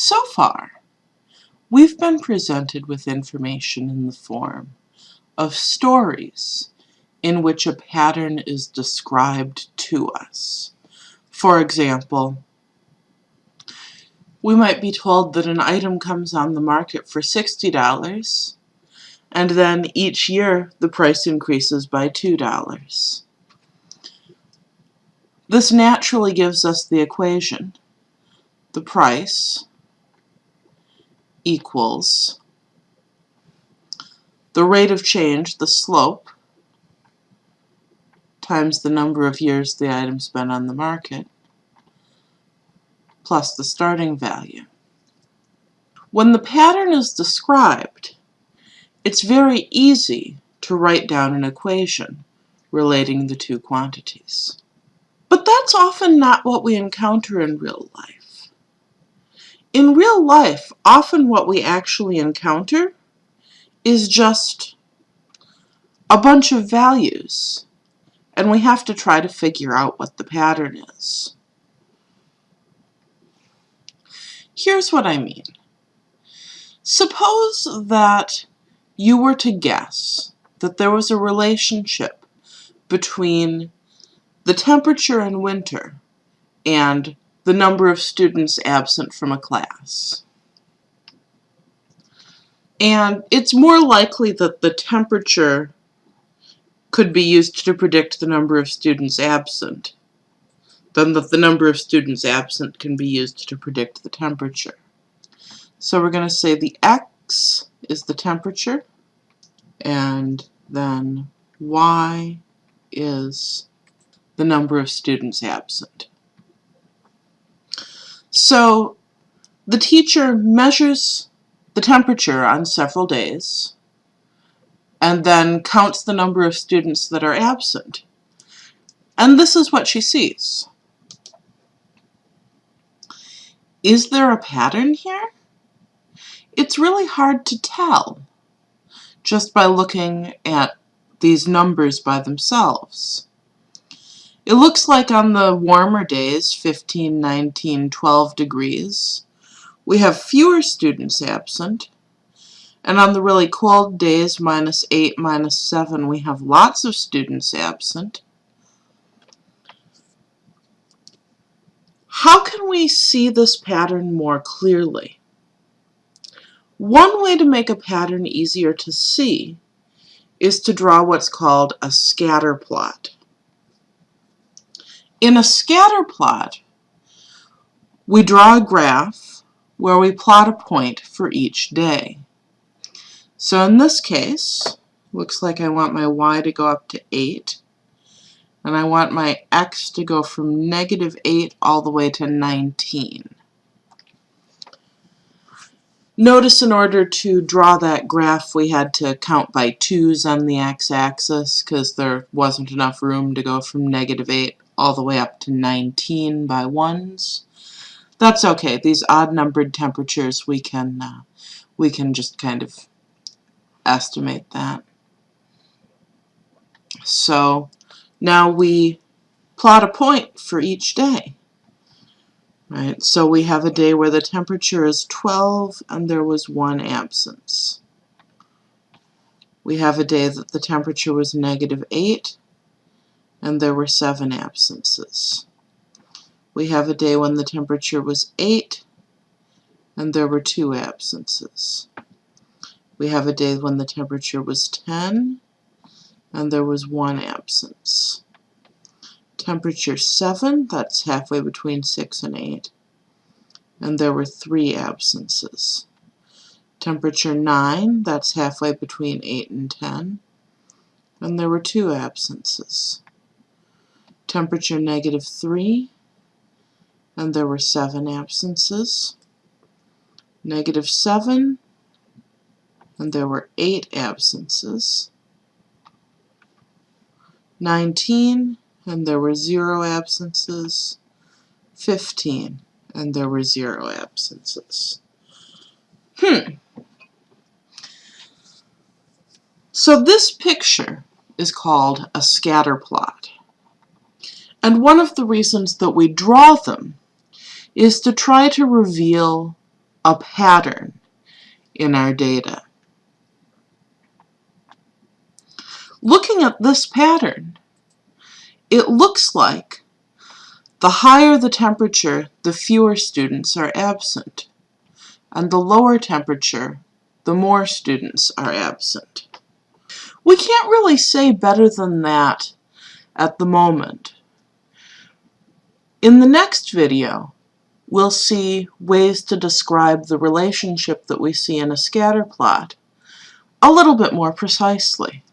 So far, we've been presented with information in the form of stories in which a pattern is described to us. For example, we might be told that an item comes on the market for $60 and then each year the price increases by $2. This naturally gives us the equation. The price equals the rate of change, the slope, times the number of years the item's been on the market, plus the starting value. When the pattern is described, it's very easy to write down an equation relating the two quantities. But that's often not what we encounter in real life. In real life, often what we actually encounter is just a bunch of values and we have to try to figure out what the pattern is. Here's what I mean. Suppose that you were to guess that there was a relationship between the temperature in winter and the number of students absent from a class. And it's more likely that the temperature could be used to predict the number of students absent than that the number of students absent can be used to predict the temperature. So we're going to say the x is the temperature and then y is the number of students absent. So the teacher measures the temperature on several days and then counts the number of students that are absent. And this is what she sees. Is there a pattern here? It's really hard to tell just by looking at these numbers by themselves. It looks like on the warmer days, 15, 19, 12 degrees, we have fewer students absent, and on the really cold days, minus 8, minus 7, we have lots of students absent. How can we see this pattern more clearly? One way to make a pattern easier to see is to draw what's called a scatter plot. In a scatter plot, we draw a graph where we plot a point for each day. So in this case, looks like I want my y to go up to 8, and I want my x to go from negative 8 all the way to 19. Notice in order to draw that graph we had to count by 2's on the x-axis because there wasn't enough room to go from negative 8 all the way up to 19 by 1's. That's okay. These odd-numbered temperatures we can uh, we can just kind of estimate that. So now we plot a point for each day. Right, so we have a day where the temperature is 12 and there was one absence. We have a day that the temperature was negative 8 and there were seven absences. We have a day when the temperature was 8 and there were two absences. We have a day when the temperature was 10 and there was one absence. Temperature 7, that's halfway between 6 and 8, and there were three absences. Temperature 9, that's halfway between 8 and 10, and there were two absences. Temperature negative 3, and there were seven absences. Negative 7, and there were eight absences. 19, and there were zero absences. 15, and there were zero absences. Hmm. So this picture is called a scatter plot. And one of the reasons that we draw them is to try to reveal a pattern in our data. Looking at this pattern, it looks like the higher the temperature, the fewer students are absent, and the lower temperature, the more students are absent. We can't really say better than that at the moment. In the next video, we'll see ways to describe the relationship that we see in a scatter plot a little bit more precisely.